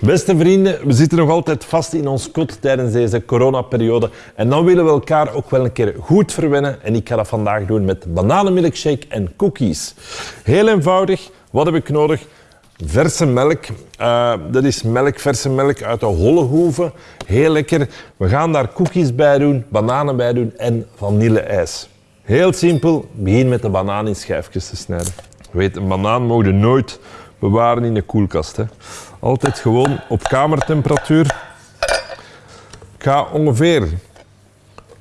Beste vrienden, we zitten nog altijd vast in ons kot tijdens deze coronaperiode. En dan willen we elkaar ook wel een keer goed verwennen. En ik ga dat vandaag doen met bananenmilkshake en cookies. Heel eenvoudig. Wat heb ik nodig? Verse melk. Uh, dat is melk, verse melk uit de holle Heel lekker. We gaan daar cookies bij doen, bananen bij doen en vanille-ijs. Heel simpel. Begin met de banaan in schijfjes te snijden. Weet, een banaan mogen nooit bewaren in de koelkast. Hè. Altijd gewoon op kamertemperatuur. Ik ga ongeveer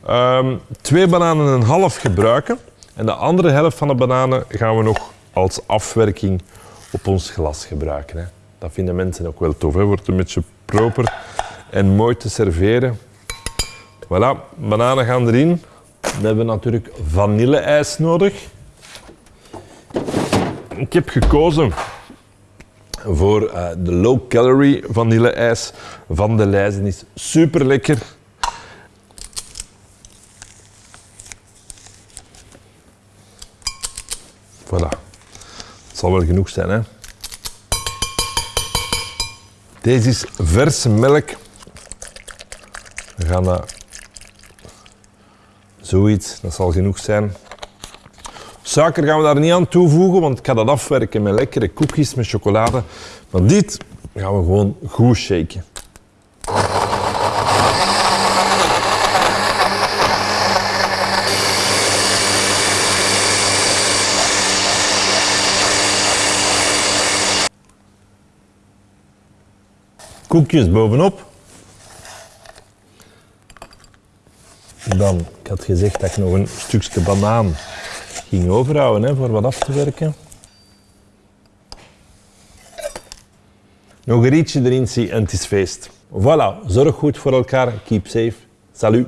um, twee bananen en een half gebruiken. En de andere helft van de bananen gaan we nog als afwerking op ons glas gebruiken. Hè. Dat vinden mensen ook wel tof. Wordt een beetje proper en mooi te serveren. Voilà, bananen gaan erin. We hebben natuurlijk vanille-ijs nodig. Ik heb gekozen voor uh, de low-calorie vanille-ijs van de lijzen. is super lekker. Voilà. Het zal wel genoeg zijn, hè? Deze is verse melk. We gaan dat zoiets, dat zal genoeg zijn. Suiker gaan we daar niet aan toevoegen, want ik ga dat afwerken met lekkere koekjes met chocolade. Maar dit gaan we gewoon goed shaken. Koekjes bovenop. Dan, ik had gezegd dat ik nog een stukje banaan ging overhouden hè, voor wat af te werken. Nog een rietje erin zie en het is feest. Voilà, zorg goed voor elkaar. Keep safe. Salut.